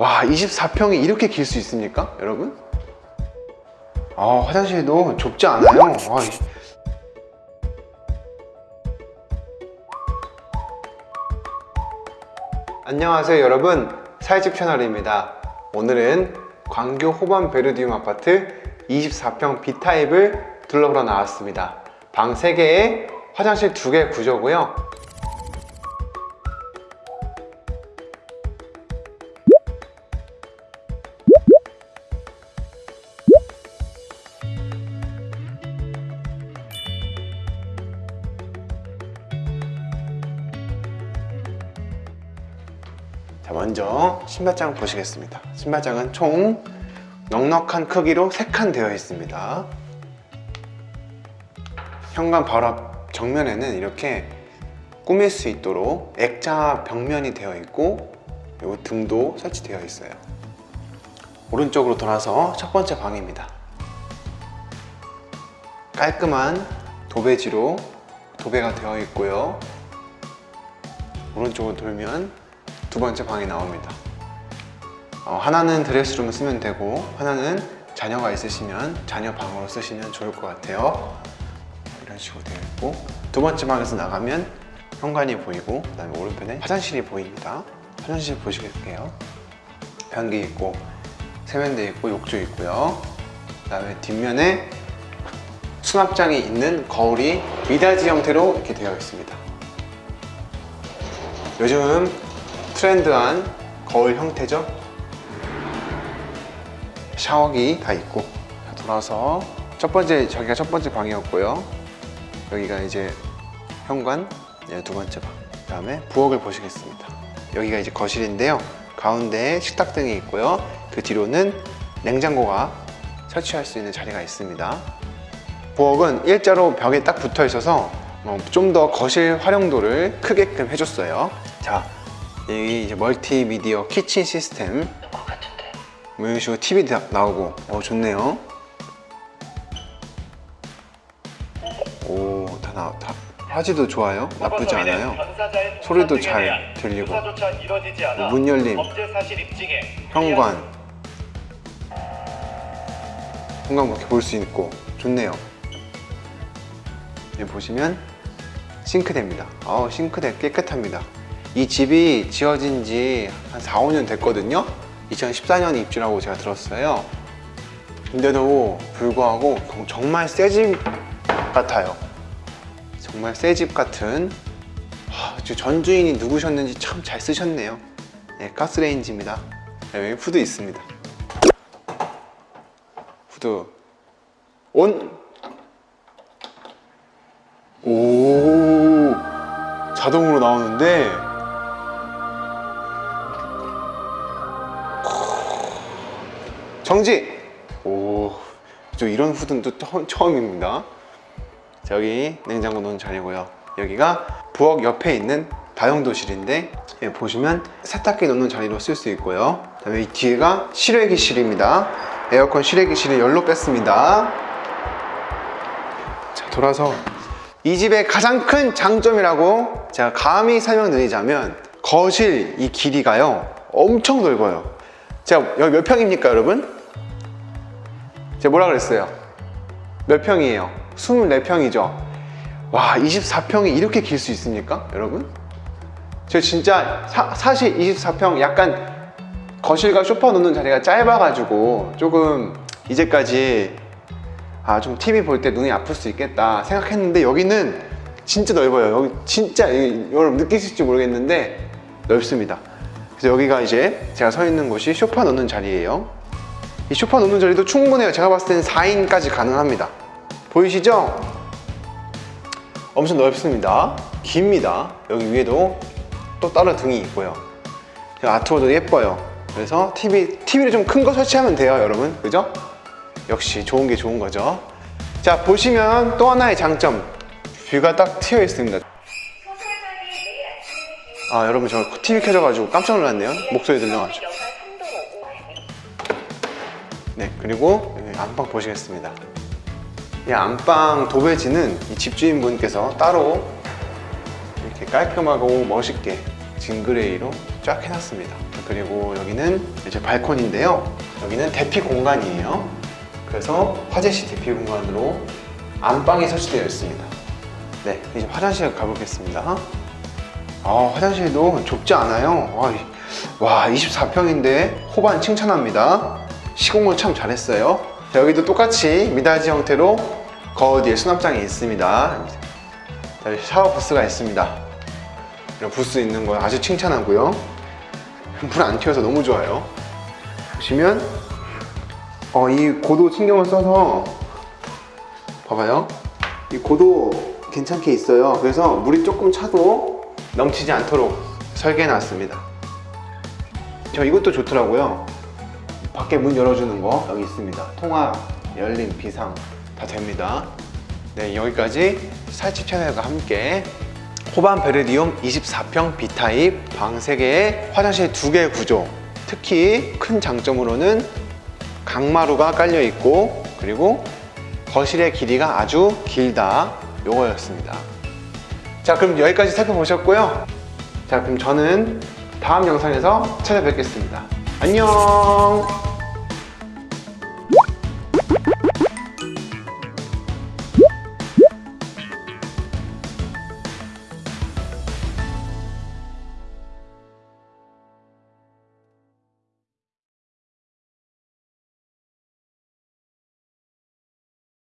와 24평이 이렇게 길 수 있습니까 여러분? 아 화장실도 좁지 않아요. 와, 이- 안녕하세요 여러분. 사회집 채널입니다. 오늘은 광교 호반 베르디움 아파트 24평 B타입을 둘러보러 나왔습니다. 방 3개에 화장실 2개 구조고요 자 먼저 신발장 보시겠습니다. 신발장은 총 넉넉한 크기로 3칸 되어 있습니다. 현관 바로 앞 정면에는 이렇게 꾸밀 수 있도록 액자 벽면이 되어 있고 요 등도 설치되어 있어요. 오른쪽으로 돌아서 첫 번째 방입니다. 깔끔한 도배지로 도배가 되어 있고요. 오른쪽으로 돌면 두 번째 방이 나옵니다. 어, 하나는 드레스룸을 쓰면 되고 하나는 자녀가 있으시면 자녀 방으로 쓰시면 좋을 것 같아요. 이런 식으로 되어 있고 두 번째 방에서 나가면 현관이 보이고 그 다음에 오른편에 화장실이 보입니다. 화장실 보시겠게요. 변기 있고 세면대 있고 욕조 있고요. 그 다음에 뒷면에 수납장이 있는 거울이 미닫이 형태로 이렇게 되어 있습니다. 요즘 트렌드한 거울 형태죠? 샤워기 다 있고. 자, 돌아서 첫 번째 저기가 첫 번째 방이었고요. 여기가 이제 현관 네, 두 번째 방. 그다음에 부엌을 보시겠습니다. 여기가 이제 거실인데요. 가운데에 식탁등이 있고요. 그 뒤로는 냉장고가 설치할 수 있는 자리가 있습니다. 부엌은 일자로 벽에 딱 붙어 있어서 어, 좀더 거실 활용도를 크게끔 해줬어요. 자 여기 이제 멀티미디어 키친 시스템. 뭐 이런 식으로 TV 다 나오고. 어 좋네요. 오다 나, 다 화질도 좋아요? 나쁘지 않아요? 소리도 잘 들리고. 문 열림. 현관. 현관 이렇게 볼 수 있고. 좋네요. 여기 보시면 싱크대입니다. 아 싱크대 깨끗합니다 이 집이 지어진 지 한 4, 5년 됐거든요. 2014년에 입주라고 제가 들었어요. 근데도 불구하고 정말 새 집 같아요. 정말 새 집 같은 하, 저 전주인이 누구셨는지 참 잘 쓰셨네요. 네, 가스레인지입니다. 네, 여기 후드 있습니다. 후드. 온! 오! 자동으로 나오는데 정지! 오, 저 이런 후드는 또 처- 처음입니다. 자, 여기 냉장고 놓은 자리고요. 여기가 부엌 옆에 있는 다용도실인데 여기 보시면 세탁기 놓는 자리로 쓸 수 있고요. 그다음에 이 뒤에가 실외기실입니다. 에어컨 실외기실을 열로 뺐습니다. 자, 돌아서 이 집의 가장 큰 장점이라고 제가 감히 설명드리자면 거실 이 길이가요 엄청 넓어요 제가 여기 몇 평입니까 여러분? 제가 뭐라 그랬어요? 몇 평이에요? 24평이죠 와 24평이 이렇게 길 수 있습니까 여러분? 제가 진짜 사, 사실 24평 약간 거실과 소파 놓는 자리가 짧아가지고 조금 이제까지 아 좀 TV 볼 때 눈이 아플 수 있겠다 생각했는데 여기는 진짜 넓어요 여기 진짜 이- 여러분 느끼실지 모르겠는데 넓습니다 그래서 여기가 이제 제가 서 있는 곳이 소파 놓는 자리예요 이 소파 놓는 자리도 충분해요. 제가 봤을 때는 4인까지 가능합니다. 보이시죠? 엄청 넓습니다. 깁니다. 여기 위에도 또 다른 등이 있고요. 아트워도 예뻐요. 그래서 TV, TV를 좀 큰 거 설치하면 돼요 여러분. 그죠? 역시 좋은 게 좋은 거죠. 자 보시면 또 하나의 장점. 뷰가 딱 트여 있습니다. 아 여러분 저 TV 켜져가지고 깜짝 놀랐네요. 목소리 들려가지고 네 그리고 여기 안방 보시겠습니다 이 안방 도배지는 이 집주인분께서 따로 이렇게 깔끔하고 멋있게 진그레이로 쫙 해놨습니다. 그리고 여기는 이제 발코니인데요. 여기는 대피 공간이에요. 그래서 화재시 대피 공간으로 안방이 설치되어 있습니다. 네, 이제 화장실 가보겠습니다. 아, 화장실도 좁지 않아요. 와 24평인데 호반 칭찬합니다. 시공을 참 잘했어요. 자, 여기도 똑같이 미닫이 형태로 거울 뒤에 수납장이 있습니다. 자, 샤워 부스가 있습니다. 이런 부스 있는 거 아주 칭찬하고요. 불안 튀어서 너무 좋아요. 보시면 어, 이 고도 신경을 써서 봐봐요. 이 고도 괜찮게 있어요. 그래서 물이 조금 차도 넘치지 않도록 설계해 놨습니다. 저 이것도 좋더라고요. 밖에 문 열어주는 거 여기 있습니다. 통화, 열림, 비상 다 됩니다. 네, 여기까지 살집 채널과 함께 호반 베르디움 24평 B타입 방 3개에 화장실 2개 구조 특히 큰 장점으로는 강마루가 깔려 있고 그리고 거실의 길이가 아주 길다 요거였습니다 자 그럼 여기까지 살펴보셨고요 자 그럼 저는 다음 영상에서 찾아뵙겠습니다 안녕